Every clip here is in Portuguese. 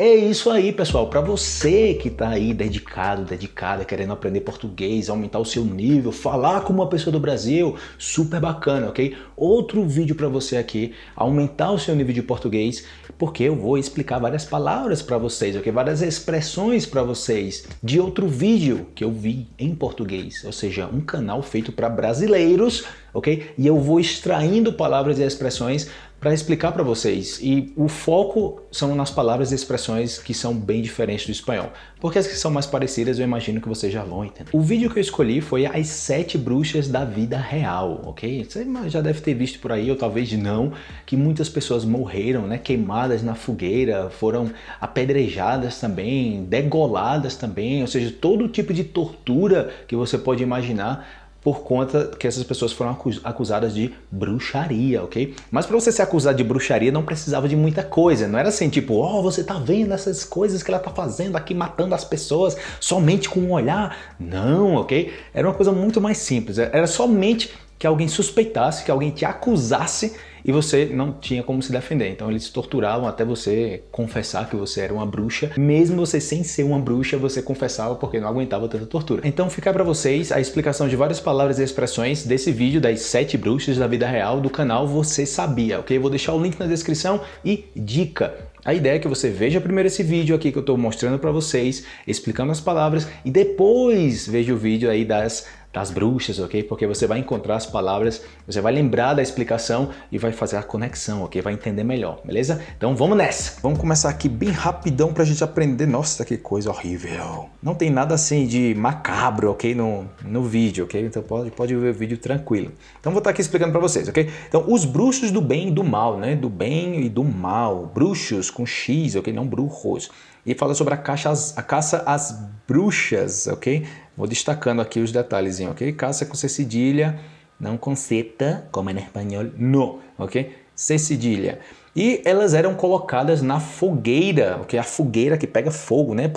É isso aí, pessoal. Para você que está aí dedicado, dedicada, querendo aprender português, aumentar o seu nível, falar como uma pessoa do Brasil, super bacana, ok? Outro vídeo para você aqui, aumentar o seu nível de português, porque eu vou explicar várias palavras para vocês, ok? Várias expressões para vocês de outro vídeo que eu vi em português, ou seja, um canal feito para brasileiros, ok? E eu vou extraindo palavras e expressões para explicar para vocês. E o foco são nas palavras e expressões que são bem diferentes do espanhol. Porque as que são mais parecidas eu imagino que vocês já vão entender. O vídeo que eu escolhi foi as sete bruxas da vida real, ok? Você já deve ter visto por aí, ou talvez não, que muitas pessoas morreram, né? Queimadas na fogueira, foram apedrejadas também, degoladas também, ou seja, todo tipo de tortura que você pode imaginar por conta que essas pessoas foram acusadas de bruxaria, ok? Mas para você ser acusado de bruxaria não precisava de muita coisa, não era assim tipo, ó, oh, você tá vendo essas coisas que ela tá fazendo aqui, matando as pessoas somente com um olhar? Não, ok? Era uma coisa muito mais simples, era somente que alguém suspeitasse, que alguém te acusasse e você não tinha como se defender. Então eles torturavam até você confessar que você era uma bruxa. Mesmo você sem ser uma bruxa, você confessava porque não aguentava tanta tortura. Então fica para vocês a explicação de várias palavras e expressões desse vídeo das sete bruxas da vida real do canal Você Sabia, ok? Vou deixar o link na descrição e dica. A ideia é que você veja primeiro esse vídeo aqui que eu estou mostrando para vocês, explicando as palavras, e depois veja o vídeo aí das das bruxas, ok? Porque você vai encontrar as palavras, você vai lembrar da explicação e vai fazer a conexão, ok? Vai entender melhor, beleza? Então vamos nessa! Vamos começar aqui bem rapidão pra gente aprender. Nossa, que coisa horrível! Não tem nada assim de macabro, ok? No, no vídeo, ok? Então pode, pode ver o vídeo tranquilo. Então vou estar aqui explicando pra vocês, ok? Então os bruxos do bem e do mal, né? Do bem e do mal. Bruxos com X, ok? Não brujos. E fala sobre a, caça, a caça às bruxas, ok? Vou destacando aqui os detalhes, ok? Caça com C cedilha, não com seta, como é no espanhol, no, ok? C cedilha. E elas eram colocadas na fogueira, ok? A fogueira que pega fogo, né?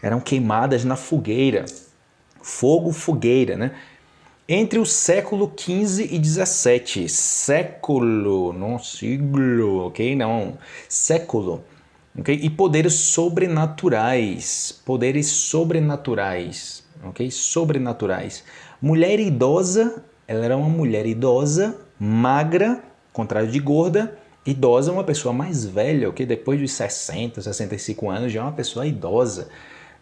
Eram queimadas na fogueira. Fogo, fogueira, né? Entre o século XV e XVII. Século, não siglo, ok? Não, século. Okay? E poderes sobrenaturais, poderes sobrenaturais, ok? Sobrenaturais. Mulher idosa, ela era uma mulher idosa, magra, contrário de gorda, idosa é uma pessoa mais velha, ok? Depois dos 60, 65 anos já é uma pessoa idosa.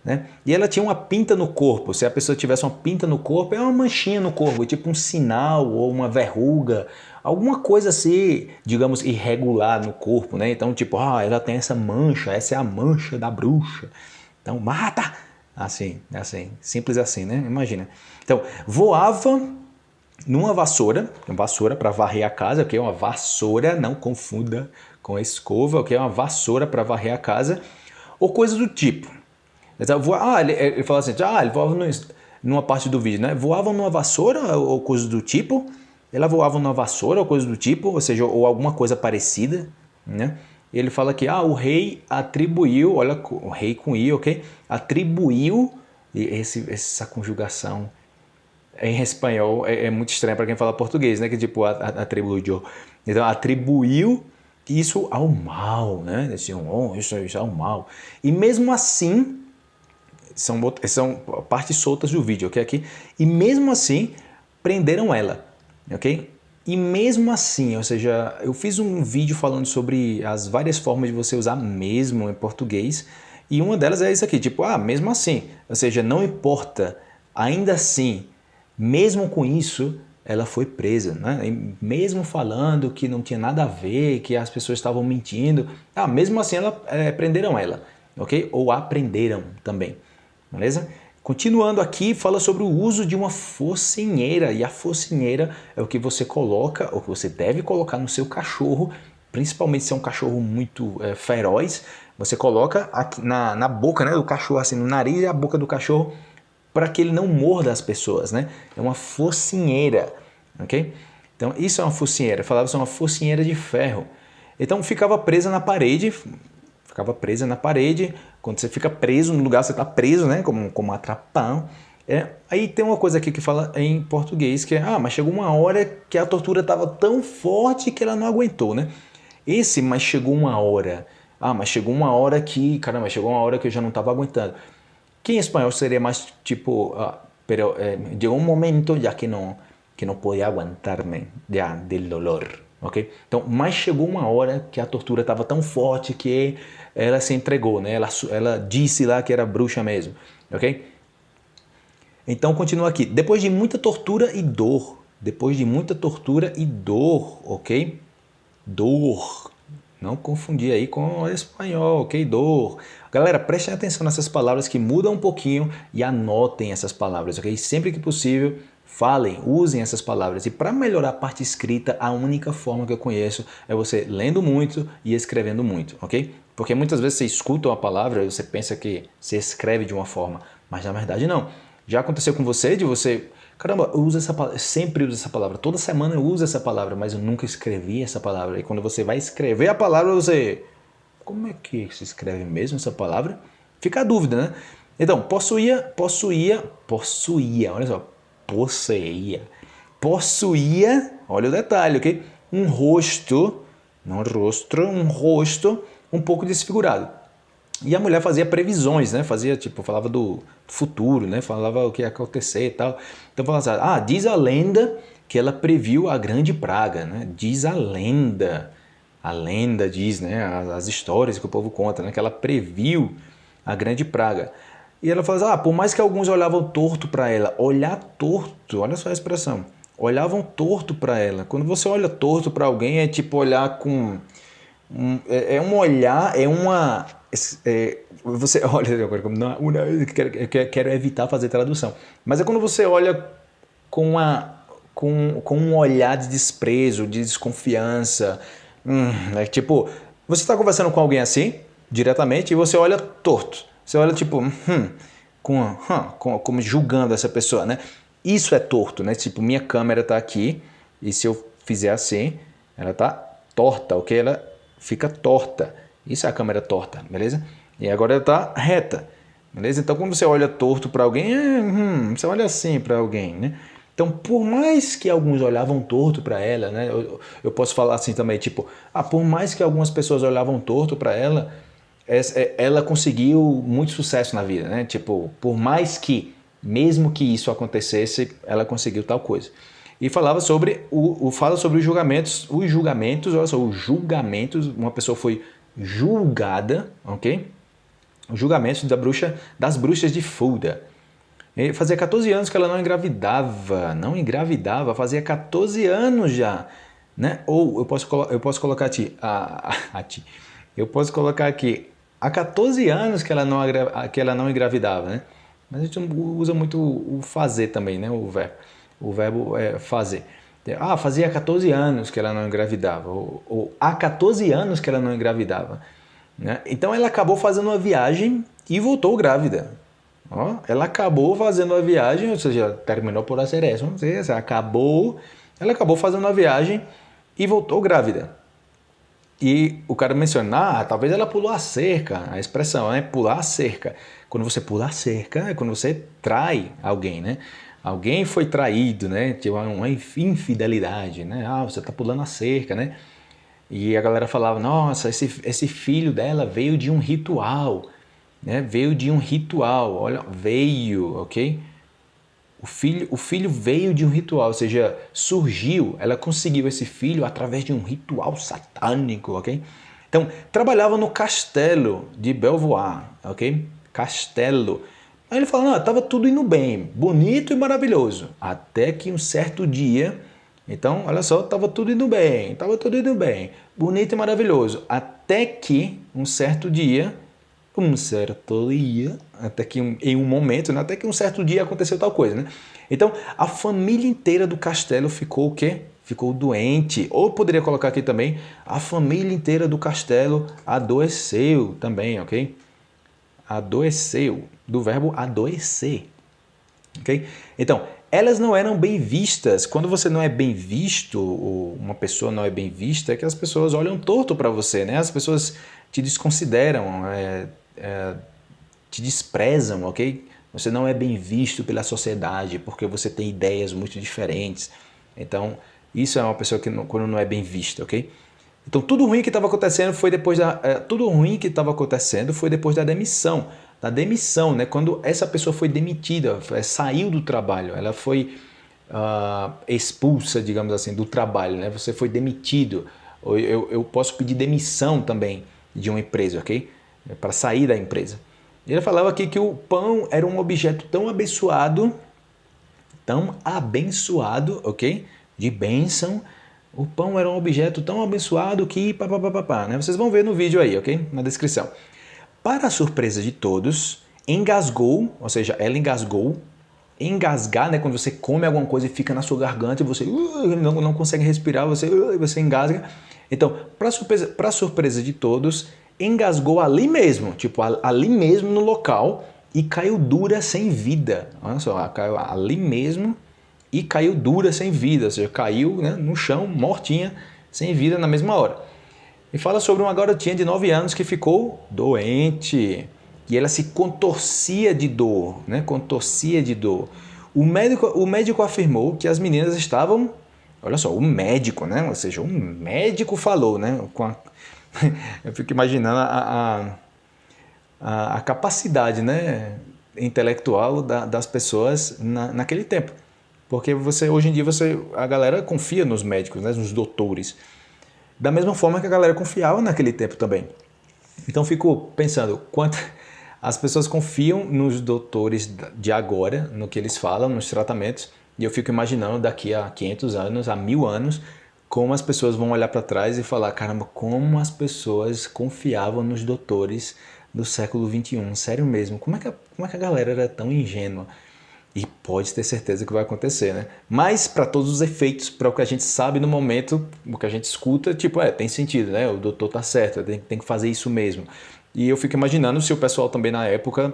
Né? E ela tinha uma pinta no corpo. Se a pessoa tivesse uma pinta no corpo, é uma manchinha no corpo, tipo um sinal ou uma verruga, alguma coisa assim, digamos, irregular no corpo, né? Então, tipo, ah, ela tem essa mancha, essa é a mancha da bruxa. Então, mata! Assim, assim, simples assim, né? Imagina. Então, voava numa vassoura, uma vassoura para varrer a casa, que é uma vassoura, não confunda com a escova, que é uma vassoura para varrer a casa, ou coisa do tipo. Então, ah, ele, ele fala assim, ah, ele voava no, numa parte do vídeo, né? Voavam numa vassoura ou coisa do tipo, ela voava numa vassoura ou coisa do tipo, ou seja, ou alguma coisa parecida, né? Ele fala que ah, o rei atribuiu, olha, o rei com i, ok? Atribuiu, esse, essa conjugação em espanhol é, é muito estranha para quem fala português, né? Que tipo, atribuiu. Então, atribuiu isso ao mal, né? Esse, oh, isso, isso é o mal. E mesmo assim, são, são partes soltas do vídeo, ok? Aqui. E mesmo assim, prenderam ela, ok? E mesmo assim, ou seja, eu fiz um vídeo falando sobre as várias formas de você usar mesmo em português, e uma delas é isso aqui, tipo, ah, mesmo assim, ou seja, não importa, ainda assim, mesmo com isso, ela foi presa, né? E mesmo falando que não tinha nada a ver, que as pessoas estavam mentindo, ah, mesmo assim ela, é, prenderam ela, ok? Ou aprenderam também beleza? Continuando aqui, fala sobre o uso de uma focinheira, e a focinheira é o que você coloca, ou que você deve colocar no seu cachorro, principalmente se é um cachorro muito é, feroz, você coloca aqui na, na boca né, do cachorro, assim, no nariz e a boca do cachorro, para que ele não morda as pessoas, né? É uma focinheira, ok? Então, isso é uma focinheira, falava que é uma focinheira de ferro. Então, ficava presa na parede, ficava presa na parede. Quando você fica preso no lugar, você está preso, né? Como, como atrapão. É, aí tem uma coisa aqui que fala em português que é, ah, mas chegou uma hora que a tortura estava tão forte que ela não aguentou, né? Esse, mas chegou uma hora, Ah, mas chegou uma hora que, caramba, chegou uma hora que eu já não estava aguentando. Que em espanhol seria mais tipo, ah, pero eh, llegó un momento ya que no, que não podia aguentar-me já del dolor, ok? Então, mas chegou uma hora que a tortura estava tão forte que ela se entregou, né? Ela, ela disse lá que era bruxa mesmo, ok? Então, continua aqui. Depois de muita tortura e dor, depois de muita tortura e dor, ok? Dor. Não confundir aí com espanhol, ok? Dor. Galera, prestem atenção nessas palavras que mudam um pouquinho e anotem essas palavras, ok? Sempre que possível, falem, usem essas palavras. E para melhorar a parte escrita, a única forma que eu conheço é você lendo muito e escrevendo muito, ok? Porque muitas vezes você escuta uma palavra e você pensa que você escreve de uma forma, mas na verdade não. Já aconteceu com você de você Caramba, eu uso essa palavra, sempre uso essa palavra, toda semana eu uso essa palavra, mas eu nunca escrevi essa palavra. E quando você vai escrever a palavra, você... Como é que se escreve mesmo essa palavra? Fica a dúvida, né? Então, possuía, possuía, possuía, olha só, possuía, possuía, olha o detalhe, ok? Um rosto, não rosto, um rosto um pouco desfigurado. E a mulher fazia previsões, né? Fazia, tipo, falava do futuro, né? Falava o que ia acontecer e tal. Então falava assim, ah, diz a lenda que ela previu a grande praga, né? Diz a lenda, a lenda diz, né? As, as histórias que o povo conta, né? Que ela previu a grande praga. E ela fala assim, ah, por mais que alguns olhavam torto para ela, olhar torto, olha só a expressão, olhavam torto para ela. Quando você olha torto para alguém, é tipo olhar com... Um, é, é um olhar, é uma é, você olha agora como não, eu quero, quero, evitar fazer tradução, mas é quando você olha com, uma, com, com um olhar de desprezo, de desconfiança, hum, é tipo, você está conversando com alguém assim, diretamente, e você olha torto, você olha tipo, hum, com, hum, com, como julgando essa pessoa, né? Isso é torto, né? Tipo, minha câmera está aqui, e se eu fizer assim, ela está torta, ok? Ela fica torta. Isso é a câmera torta, beleza? E agora ela está reta, beleza? Então quando você olha torto para alguém, é, hum, você olha assim para alguém, né? Então, por mais que alguns olhavam torto para ela, né? Eu, eu, posso falar assim também, tipo, ah, por mais que algumas pessoas olhavam torto para ela, ela conseguiu muito sucesso na vida, né? Tipo, por mais que, mesmo que isso acontecesse, ela conseguiu tal coisa. E falava sobre o, o fala sobre os julgamentos, os julgamentos, olha só, os julgamentos, uma pessoa foi julgada, ok? Os julgamentos da bruxa, das bruxas de Fulda. E fazia 14 anos que ela não engravidava, não engravidava, fazia 14 anos já, né? Ou eu posso, eu posso colocar ti, a, a, a ti, eu posso colocar aqui, há 14 anos que ela não, que ela não engravidava, né? Mas a gente usa muito o fazer também, né? O verbo, o verbo é fazer. Ah, fazia 14 anos que ela não engravidava, ou, ou há 14 anos que ela não engravidava. Né? Então ela acabou fazendo uma viagem e voltou grávida. Ó, ela acabou fazendo a viagem, ou seja, terminou por fazer isso, não sei, acabou, ela acabou fazendo a viagem e voltou grávida. E o cara menciona, ah, talvez ela pulou a cerca, a expressão é pular a cerca. Quando você pula a cerca, é quando você trai alguém, né? alguém foi traído, né? Tinha uma infidelidade, né? Ah, você tá pulando a cerca, né? E a galera falava, nossa, esse, esse filho dela veio de um ritual, né? Veio de um ritual, olha, veio, ok? O filho, o filho veio de um ritual, ou seja, surgiu, ela conseguiu esse filho através de um ritual satânico, ok? Então, trabalhava no castelo de Belvoir, ok? Castelo. Aí ele fala, não, estava tudo indo bem, bonito e maravilhoso. Até que um certo dia, então, olha só, estava tudo indo bem, estava tudo indo bem, bonito e maravilhoso. Até que um certo dia, um certo dia, até que um, em um momento, né, até que um certo dia aconteceu tal coisa, né? Então, a família inteira do castelo ficou o quê? Ficou doente. Ou poderia colocar aqui também, a família inteira do castelo adoeceu também, ok? Adoeceu do verbo adoecer. Okay? Então, elas não eram bem vistas. Quando você não é bem visto, ou uma pessoa não é bem vista, é que as pessoas olham torto para você, né? As pessoas te desconsideram, é, é, te desprezam, ok? Você não é bem visto pela sociedade porque você tem ideias muito diferentes. Então, isso é uma pessoa que não, quando não é bem vista, ok? Então tudo ruim que estava acontecendo foi depois da é, tudo ruim que estava acontecendo foi depois da demissão, da demissão, né? Quando essa pessoa foi demitida, é, saiu do trabalho, ela foi uh, expulsa, digamos assim, do trabalho, né? Você foi demitido. Eu, eu posso pedir demissão também de uma empresa, ok? É Para sair da empresa. Ele falava aqui que o pão era um objeto tão abençoado, tão abençoado, ok? De bênção. O pão era um objeto tão abençoado que pá, pá, pá, pá, né? Vocês vão ver no vídeo aí, ok? Na descrição. Para a surpresa de todos, engasgou, ou seja, ela engasgou. Engasgar, né? Quando você come alguma coisa e fica na sua garganta e você uh, não, não consegue respirar, você, uh, você engasga. Então, para surpresa, surpresa de todos, engasgou ali mesmo, tipo ali mesmo no local e caiu dura sem vida. Olha só, caiu ali mesmo e caiu dura sem vida, ou seja, caiu né, no chão, mortinha, sem vida na mesma hora. E fala sobre uma garotinha de 9 anos que ficou doente e ela se contorcia de dor, né? contorcia de dor. O médico, o médico afirmou que as meninas estavam, olha só, o médico, né? ou seja, um médico falou, né? com a, eu fico imaginando a, a, a capacidade né, intelectual da, das pessoas na, naquele tempo. Porque você hoje em dia você, a galera confia nos médicos, né, nos doutores. Da mesma forma que a galera confiava naquele tempo também. Então fico pensando, quanto as pessoas confiam nos doutores de agora, no que eles falam, nos tratamentos, e eu fico imaginando daqui a 500 anos, a mil anos, como as pessoas vão olhar para trás e falar, caramba, como as pessoas confiavam nos doutores do século 21, sério mesmo, como é que a, como é que a galera era tão ingênua? E pode ter certeza que vai acontecer, né? Mas para todos os efeitos, para o que a gente sabe no momento, o que a gente escuta, tipo, é, tem sentido, né? O doutor tá certo, tem, tem que fazer isso mesmo. E eu fico imaginando se o pessoal também na época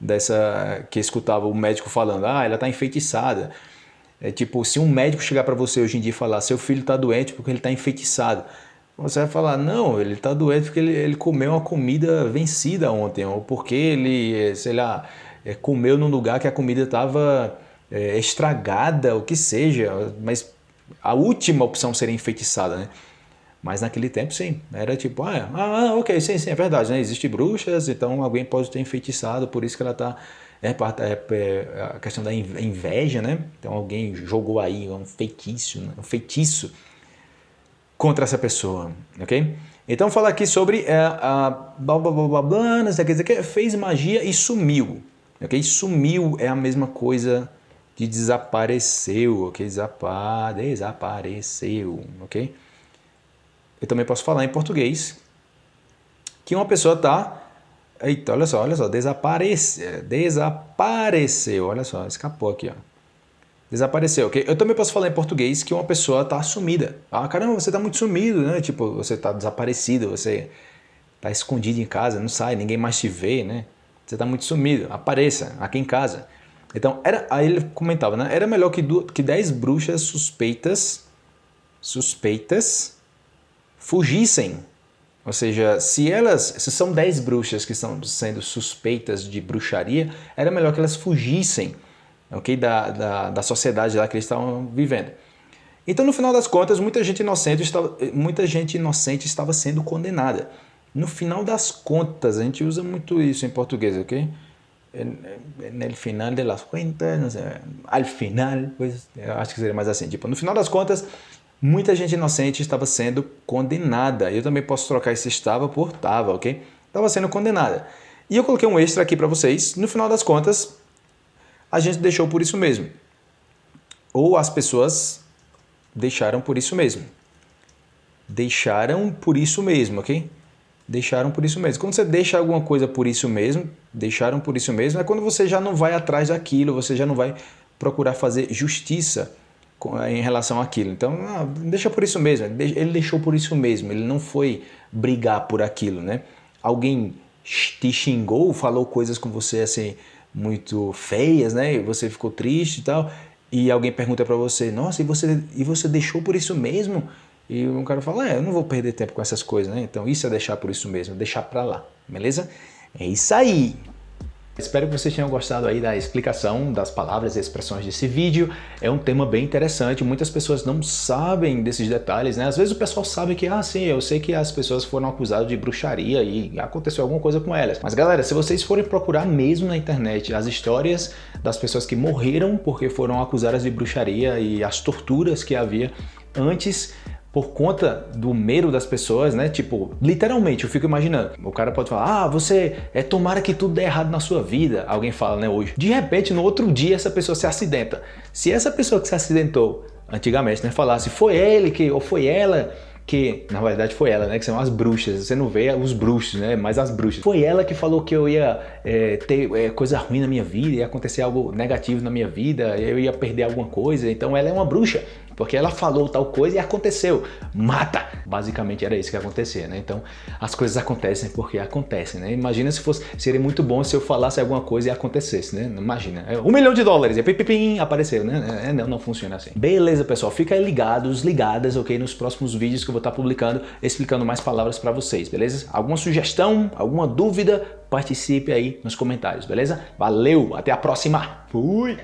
dessa que escutava o médico falando, ah, ela tá enfeitiçada. É tipo, se um médico chegar para você hoje em dia e falar, seu filho está doente porque ele está enfeitiçado, você vai falar, não, ele está doente porque ele, ele, comeu uma comida vencida ontem, ou porque ele, sei lá, é, comeu num lugar que a comida estava é, estragada, o que seja, mas a última opção seria enfeitiçada, né? Mas naquele tempo, sim. Era tipo, ah, ah, ok, sim, sim, é verdade, né? Existem bruxas, então alguém pode ter enfeitiçado, por isso que ela está a questão da inveja, né? Então alguém jogou aí um feitiço, né? um feitiço contra essa pessoa, ok? Então fala aqui sobre é, a blá blá blá blá blá, não sei o que, fez magia e sumiu, ok? Sumiu é a mesma coisa de desapareceu, ok? Desapa, desapareceu, ok? Eu também posso falar em português que uma pessoa está Eita, olha só, olha só, desaparece, desapareceu, olha só, escapou aqui, ó. Desapareceu, ok? Eu também posso falar em português que uma pessoa está sumida. Ah, caramba, você está muito sumido, né? Tipo, você está desaparecido, você está escondido em casa, não sai, ninguém mais te vê, né? Você está muito sumido, apareça aqui em casa. Então, era, aí ele comentava, né? Era melhor que, que 10 bruxas suspeitas, suspeitas, fugissem ou seja, se elas, se são 10 bruxas que estão sendo suspeitas de bruxaria, era melhor que elas fugissem okay, da, da, da sociedade lá que eles estavam vivendo. Então, no final das contas, muita gente inocente estava, muita gente inocente estava sendo condenada. No final das contas, a gente usa muito isso em português, ok? No final de las cuentas, al final, pois, acho que seria mais assim. Tipo, no final das contas, muita gente inocente estava sendo condenada. Eu também posso trocar esse estava por estava, ok? Estava sendo condenada. E eu coloquei um extra aqui para vocês. No final das contas, a gente deixou por isso mesmo. Ou as pessoas deixaram por isso mesmo. Deixaram por isso mesmo, ok? Deixaram por isso mesmo. Quando você deixa alguma coisa por isso mesmo, deixaram por isso mesmo, é quando você já não vai atrás daquilo, você já não vai procurar fazer justiça em relação àquilo. Então, ah, deixa por isso mesmo. Ele deixou por isso mesmo. Ele não foi brigar por aquilo, né? Alguém te xingou, falou coisas com você assim muito feias, né? E você ficou triste e tal. E alguém pergunta para você: "Nossa, e você e você deixou por isso mesmo?" E um cara fala: "É, eu não vou perder tempo com essas coisas, né? Então, isso é deixar por isso mesmo, deixar para lá." Beleza? É isso aí. Espero que vocês tenham gostado aí da explicação das palavras e expressões desse vídeo. É um tema bem interessante, muitas pessoas não sabem desses detalhes, né? Às vezes o pessoal sabe que, ah, sim, eu sei que as pessoas foram acusadas de bruxaria e aconteceu alguma coisa com elas. Mas galera, se vocês forem procurar mesmo na internet as histórias das pessoas que morreram porque foram acusadas de bruxaria e as torturas que havia antes por conta do medo das pessoas, né? Tipo, literalmente, eu fico imaginando. O cara pode falar, ah, você é tomara que tudo dê errado na sua vida. Alguém fala, né, hoje. De repente, no outro dia, essa pessoa se acidenta. Se essa pessoa que se acidentou antigamente, né, falasse, foi ele que, ou foi ela que, na verdade foi ela, né, que são as bruxas, você não vê os bruxos, né, mas as bruxas. Foi ela que falou que eu ia é, ter é, coisa ruim na minha vida, ia acontecer algo negativo na minha vida, eu ia perder alguma coisa, então ela é uma bruxa porque ela falou tal coisa e aconteceu. Mata! Basicamente era isso que acontecia, né? Então as coisas acontecem porque acontecem, né? Imagina se fosse, seria muito bom se eu falasse alguma coisa e acontecesse, né? Imagina, é um milhão de dólares, e pipim, apareceu, né? É, não, não funciona assim. Beleza, pessoal, fica ligados, ligadas, ok? Nos próximos vídeos que eu vou estar publicando, explicando mais palavras para vocês, beleza? Alguma sugestão, alguma dúvida, participe aí nos comentários, beleza? Valeu, até a próxima! Fui!